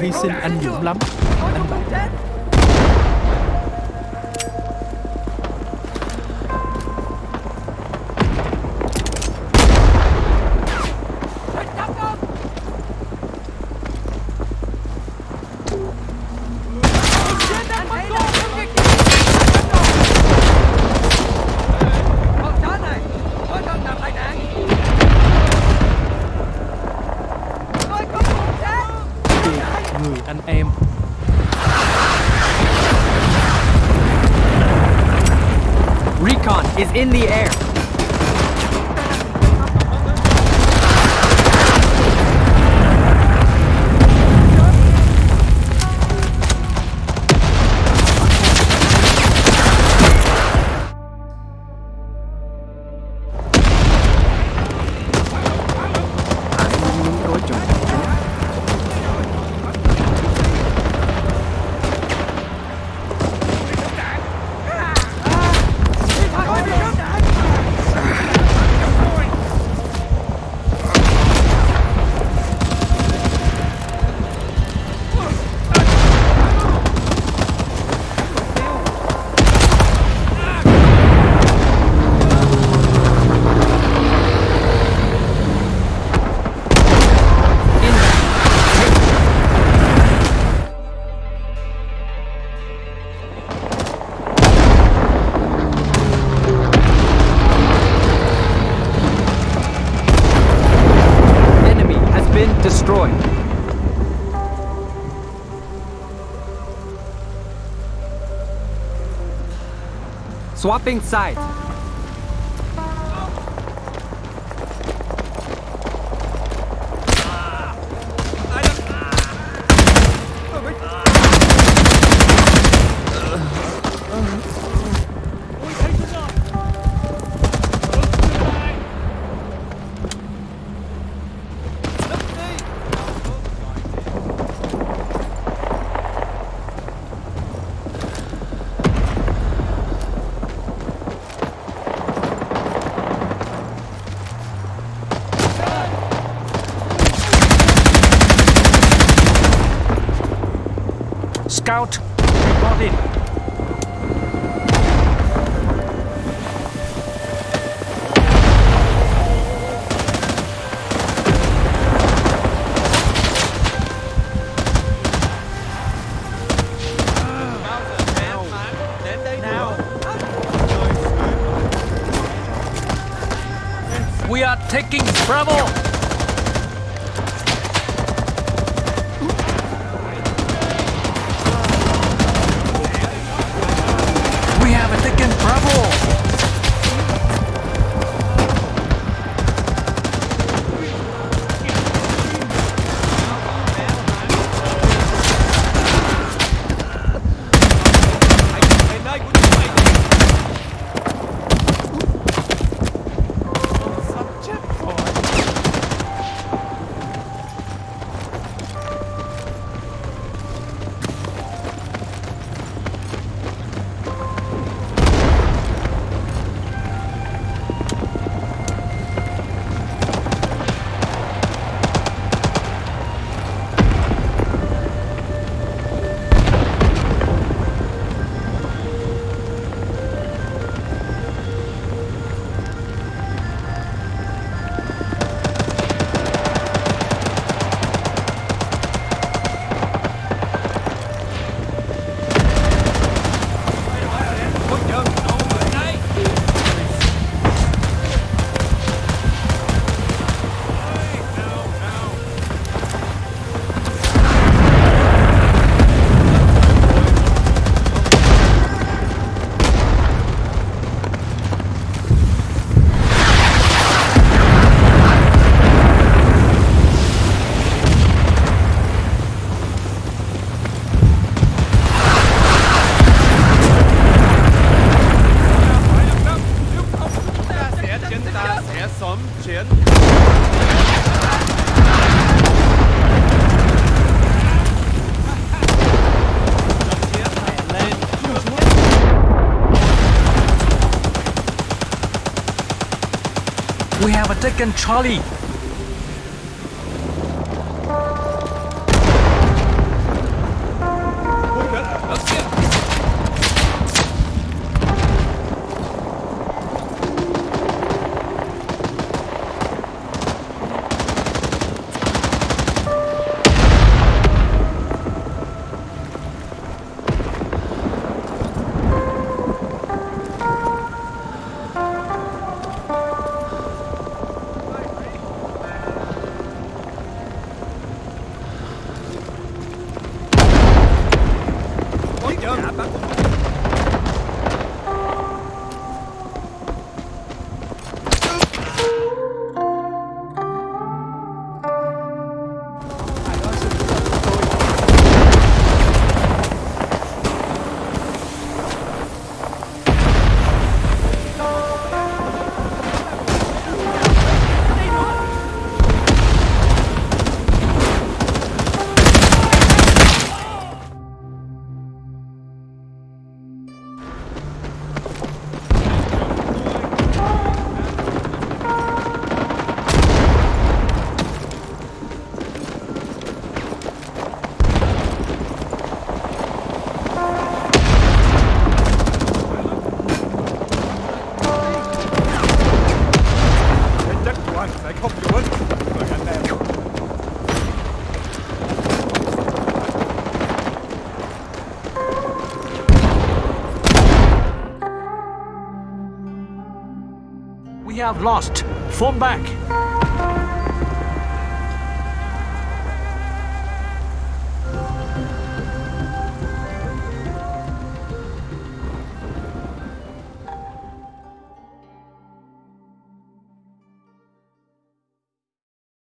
hy sinh anh dũng lắm. Anh bạn is in the air. Destroyed. Swapping sides. Scout reported We are taking Bravo! We have a taken Charlie! We have lost. Form back.